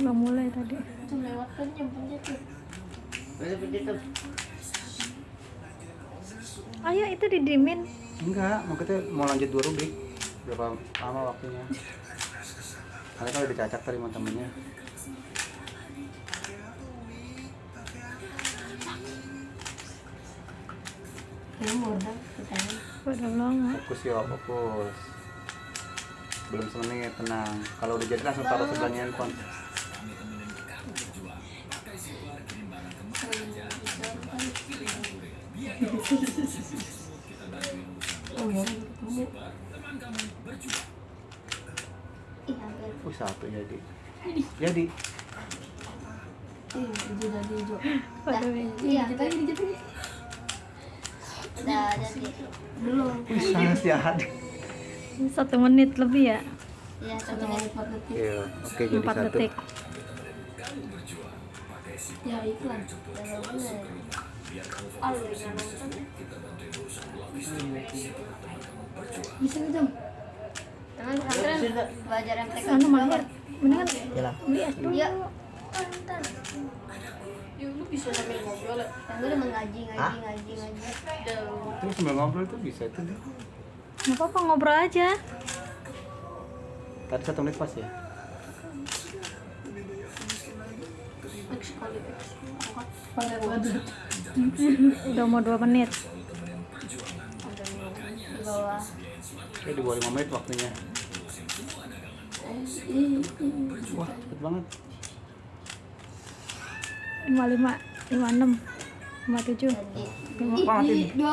Udah mulai tadi. Lewat kan tuh. Ayo itu didimin. Enggak, maksudnya mau lanjut dua rubrik. Berapa lama waktunya? Karena kalau dicacak tadi temennya. Fokus yuk, fokus. Belum semenit, tenang. Kalau udah jadi langsung taruh sebelahnya handphone. Oh ya. Ih, hampir. Uh, satu jadi. Jadi. Hijau. Iya, kita dijatuh. Udah jadi. Belum. Wih, sangat jahat. satu menit lebih ya. Iya, satu menit empat detik. Iya, oke jadi Empat satu. detik. Ya iklan. Ah, yang nonton. Bisa nggak jam? Teman pesantren belajar mahir. Mendingan dulu. Iya. Ntar. Ya lu bisa sambil ngobrol. Yang gue udah mengaji, ngaji, ngaji, ngaji. Terus sambil ngobrol tuh bisa itu deh. Nggak apa-apa ngobrol aja. Tadi satu menit pas ya? Udah mau dua menit. Ada di bawah. 5 menit waktunya. Wah, cepet banget. 55, 56, 57. Jadi, Wah, mati. dua